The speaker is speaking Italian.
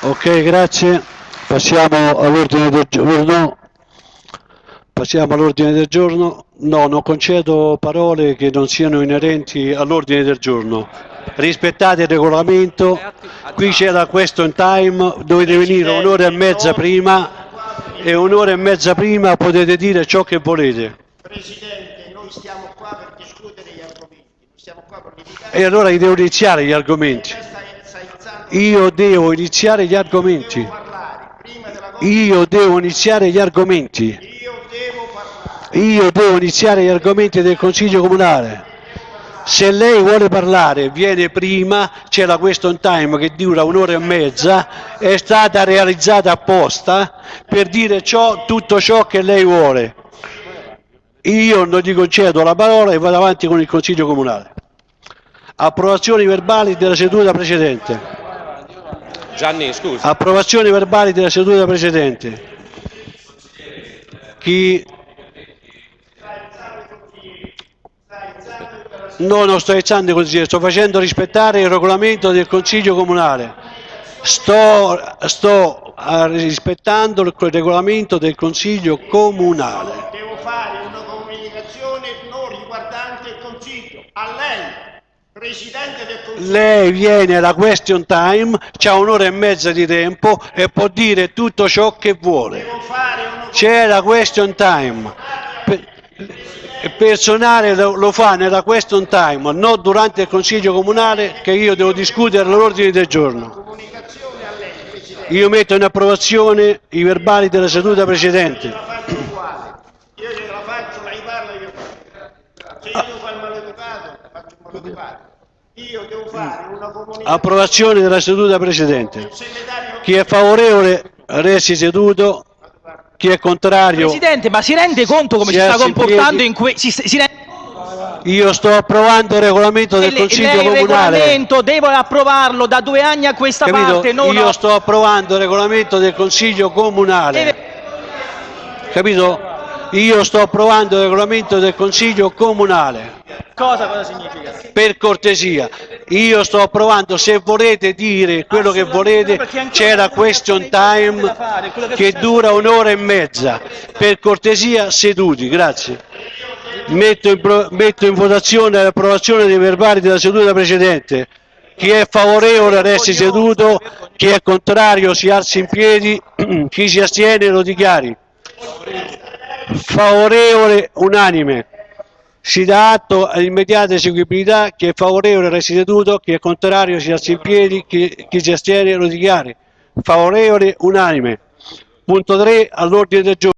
Ok, grazie. Passiamo all'ordine del giorno. Passiamo all'ordine del giorno. No, non concedo parole che non siano inerenti all'ordine del giorno. Rispettate il regolamento. Qui c'è la question time, dovete venire un'ora e mezza prima e un'ora e mezza prima potete dire ciò che volete. Presidente, noi stiamo qua per discutere gli argomenti, non stiamo qua per litigare. E allora devo iniziare gli argomenti. Io devo iniziare gli argomenti. Io devo iniziare gli argomenti. Io devo iniziare gli argomenti del Consiglio Comunale. Se lei vuole parlare, viene prima, c'è la question time che dura un'ora e mezza, è stata realizzata apposta per dire ciò, tutto ciò che lei vuole. Io non gli concedo la parola e vado avanti con il Consiglio Comunale. Approvazioni verbali della seduta precedente. Gianni, scusa. Approvazioni verbali della seduta precedente. Chi... No, non sto alzando così, sto facendo rispettare il regolamento del Consiglio Comunale. Sto, sto ah, rispettando il regolamento del Consiglio Comunale. Devo fare una comunicazione non riguardante il Consiglio. A lei. Lei viene alla question time, c'ha un'ora e mezza di tempo e può dire tutto ciò che vuole. C'è la question time. Il personale lo, fa nella question time, non durante il Consiglio Comunale che io devo discutere l'ordine del giorno. Io metto in approvazione i verbali della seduta precedente. la faccio uguale. Io gliela faccio, lei parla, io parlo. Se io devo fare il faccio il maleducato. Io devo fare una comunicazione. Approvazione della seduta precedente. Chi è favorevole resti seduto, chi è contrario Presidente, ma si rende conto come Si si sta comportando in que... Si, si rende... io sto approvando il regolamento del Consiglio lei il Comunale. regolamento deve approvarlo da due anni a questa Capito? parte, non Io sto approvando il regolamento del Consiglio Comunale. Deve- Capito? Io sto approvando il regolamento del Consiglio Comunale. Cosa, cosa significa? Per cortesia, io sto approvando, se volete dire quello che volete, c'è la question time che dura un'ora e mezza. Per cortesia, seduti, grazie. Metto in, metto in votazione l'approvazione dei verbali della seduta precedente. Chi è favorevole resti seduto, chi è contrario si alzi in piedi, chi si astiene lo dichiari. Favorevole unanime. Si dà atto all'immediata eseguibilità, chi è favorevole resti seduto, chi è contrario si alzi in piedi, chi, chi si astiene lo dichiari. Favorevole unanime. Punto 3 all'ordine del giorno.